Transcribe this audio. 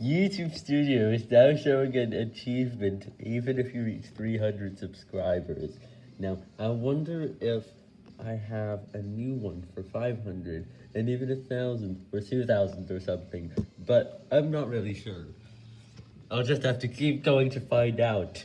YouTube Studio is now showing an achievement even if you reach 300 subscribers. Now, I wonder if I have a new one for 500 and even a thousand or 2000 or something, but I'm not really sure. I'll just have to keep going to find out.